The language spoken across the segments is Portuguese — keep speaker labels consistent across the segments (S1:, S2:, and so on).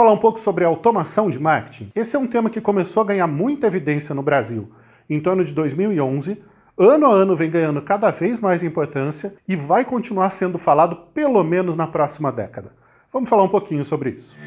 S1: falar um pouco sobre automação de marketing? Esse é um tema que começou a ganhar muita evidência no Brasil em torno de 2011, ano a ano vem ganhando cada vez mais importância e vai continuar sendo falado pelo menos na próxima década. Vamos falar um pouquinho sobre isso.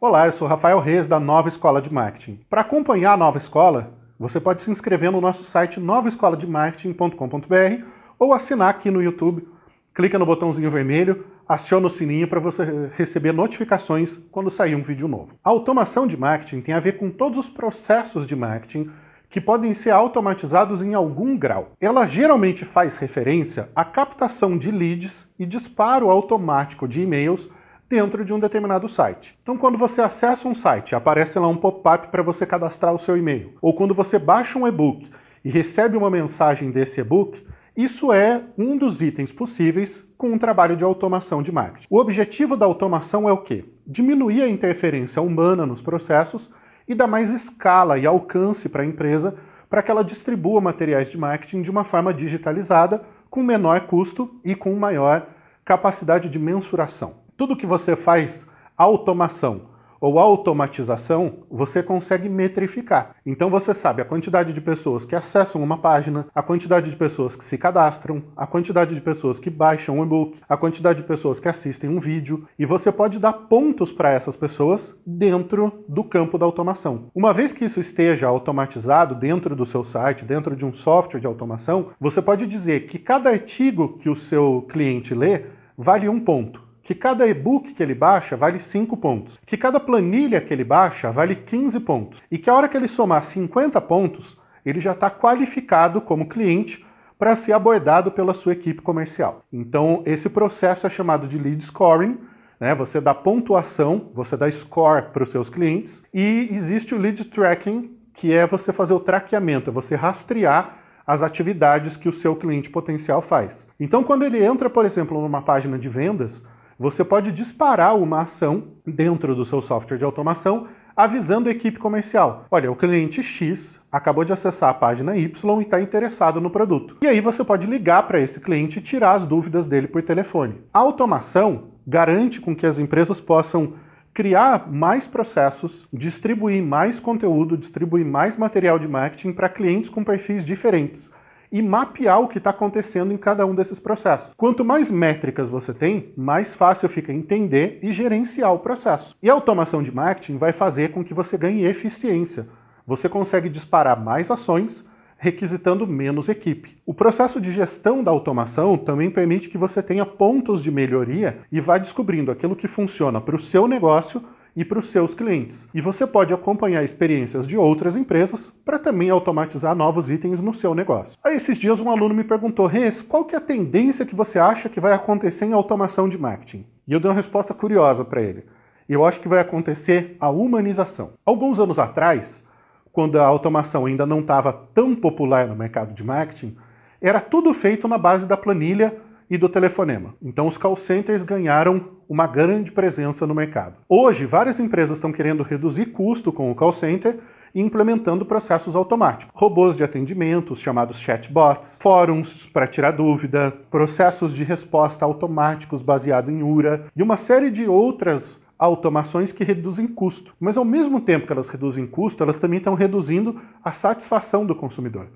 S1: Olá, eu sou Rafael Reis da Nova Escola de Marketing. Para acompanhar a Nova Escola, você pode se inscrever no nosso site novaescolademarketing.com.br ou assinar aqui no YouTube clica no botãozinho vermelho, aciona o sininho para você receber notificações quando sair um vídeo novo. A automação de marketing tem a ver com todos os processos de marketing que podem ser automatizados em algum grau. Ela geralmente faz referência à captação de leads e disparo automático de e-mails dentro de um determinado site. Então quando você acessa um site, aparece lá um pop-up para você cadastrar o seu e-mail. Ou quando você baixa um e-book e recebe uma mensagem desse e-book, isso é um dos itens possíveis com um trabalho de automação de marketing. O objetivo da automação é o quê? Diminuir a interferência humana nos processos e dar mais escala e alcance para a empresa para que ela distribua materiais de marketing de uma forma digitalizada, com menor custo e com maior capacidade de mensuração. Tudo que você faz automação ou automatização, você consegue metrificar. Então você sabe a quantidade de pessoas que acessam uma página, a quantidade de pessoas que se cadastram, a quantidade de pessoas que baixam um e-book, a quantidade de pessoas que assistem um vídeo, e você pode dar pontos para essas pessoas dentro do campo da automação. Uma vez que isso esteja automatizado dentro do seu site, dentro de um software de automação, você pode dizer que cada artigo que o seu cliente lê vale um ponto que cada e-book que ele baixa vale 5 pontos, que cada planilha que ele baixa vale 15 pontos, e que a hora que ele somar 50 pontos, ele já está qualificado como cliente para ser abordado pela sua equipe comercial. Então, esse processo é chamado de lead scoring, né? você dá pontuação, você dá score para os seus clientes, e existe o lead tracking, que é você fazer o traqueamento, é você rastrear as atividades que o seu cliente potencial faz. Então, quando ele entra, por exemplo, numa página de vendas, você pode disparar uma ação dentro do seu software de automação avisando a equipe comercial. Olha, o cliente X acabou de acessar a página Y e está interessado no produto. E aí você pode ligar para esse cliente e tirar as dúvidas dele por telefone. A automação garante com que as empresas possam criar mais processos, distribuir mais conteúdo, distribuir mais material de marketing para clientes com perfis diferentes e mapear o que está acontecendo em cada um desses processos. Quanto mais métricas você tem, mais fácil fica entender e gerenciar o processo. E a automação de marketing vai fazer com que você ganhe eficiência. Você consegue disparar mais ações, requisitando menos equipe. O processo de gestão da automação também permite que você tenha pontos de melhoria e vá descobrindo aquilo que funciona para o seu negócio e para os seus clientes. E você pode acompanhar experiências de outras empresas para também automatizar novos itens no seu negócio. Aí esses dias um aluno me perguntou, Res, qual que é a tendência que você acha que vai acontecer em automação de marketing? E eu dei uma resposta curiosa para ele. Eu acho que vai acontecer a humanização. Alguns anos atrás, quando a automação ainda não estava tão popular no mercado de marketing, era tudo feito na base da planilha e do telefonema. Então os call centers ganharam uma grande presença no mercado. Hoje, várias empresas estão querendo reduzir custo com o call center e implementando processos automáticos. Robôs de atendimento, chamados chatbots, fóruns para tirar dúvida, processos de resposta automáticos baseado em URA e uma série de outras automações que reduzem custo. Mas ao mesmo tempo que elas reduzem custo, elas também estão reduzindo a satisfação do consumidor,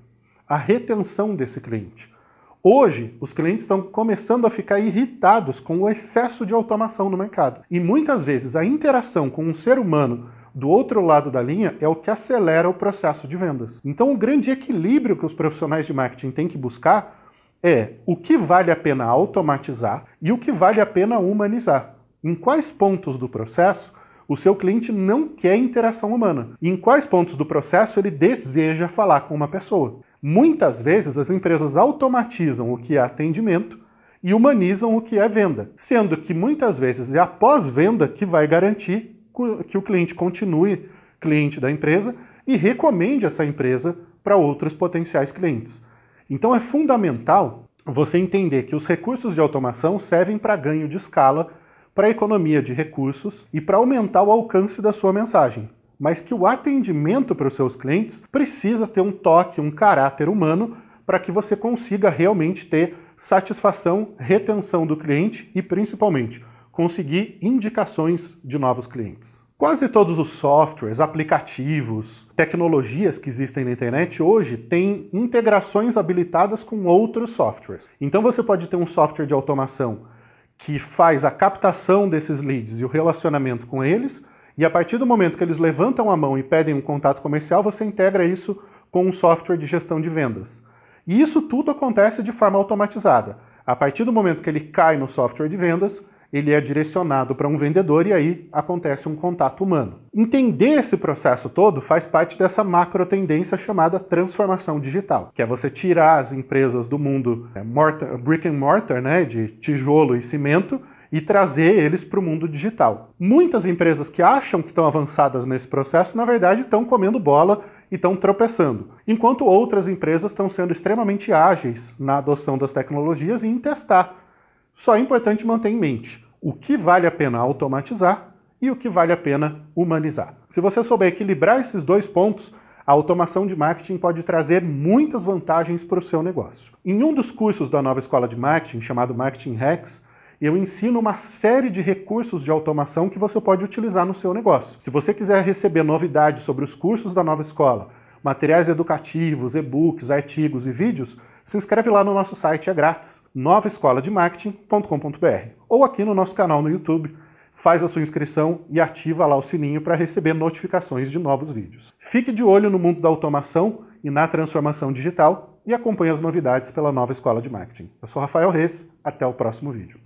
S1: a retenção desse cliente. Hoje, os clientes estão começando a ficar irritados com o excesso de automação no mercado. E muitas vezes a interação com um ser humano do outro lado da linha é o que acelera o processo de vendas. Então o grande equilíbrio que os profissionais de marketing têm que buscar é o que vale a pena automatizar e o que vale a pena humanizar. Em quais pontos do processo o seu cliente não quer interação humana? E em quais pontos do processo ele deseja falar com uma pessoa? Muitas vezes as empresas automatizam o que é atendimento e humanizam o que é venda, sendo que muitas vezes é após venda que vai garantir que o cliente continue cliente da empresa e recomende essa empresa para outros potenciais clientes. Então é fundamental você entender que os recursos de automação servem para ganho de escala, para economia de recursos e para aumentar o alcance da sua mensagem mas que o atendimento para os seus clientes precisa ter um toque, um caráter humano para que você consiga realmente ter satisfação, retenção do cliente e, principalmente, conseguir indicações de novos clientes. Quase todos os softwares, aplicativos, tecnologias que existem na internet hoje têm integrações habilitadas com outros softwares. Então você pode ter um software de automação que faz a captação desses leads e o relacionamento com eles, e a partir do momento que eles levantam a mão e pedem um contato comercial, você integra isso com um software de gestão de vendas. E isso tudo acontece de forma automatizada. A partir do momento que ele cai no software de vendas, ele é direcionado para um vendedor e aí acontece um contato humano. Entender esse processo todo faz parte dessa macro tendência chamada transformação digital, que é você tirar as empresas do mundo é, mortar, brick and mortar, né, de tijolo e cimento, e trazer eles para o mundo digital. Muitas empresas que acham que estão avançadas nesse processo, na verdade, estão comendo bola e estão tropeçando, enquanto outras empresas estão sendo extremamente ágeis na adoção das tecnologias e em testar só é importante manter em mente o que vale a pena automatizar e o que vale a pena humanizar. Se você souber equilibrar esses dois pontos, a automação de marketing pode trazer muitas vantagens para o seu negócio. Em um dos cursos da nova escola de marketing, chamado Marketing Hacks, eu ensino uma série de recursos de automação que você pode utilizar no seu negócio. Se você quiser receber novidades sobre os cursos da nova escola, materiais educativos, e-books, artigos e vídeos, se inscreve lá no nosso site, é grátis, novaescolademarketing.com.br ou aqui no nosso canal no YouTube, faz a sua inscrição e ativa lá o sininho para receber notificações de novos vídeos. Fique de olho no mundo da automação e na transformação digital e acompanhe as novidades pela nova Escola de Marketing. Eu sou Rafael Reis, até o próximo vídeo.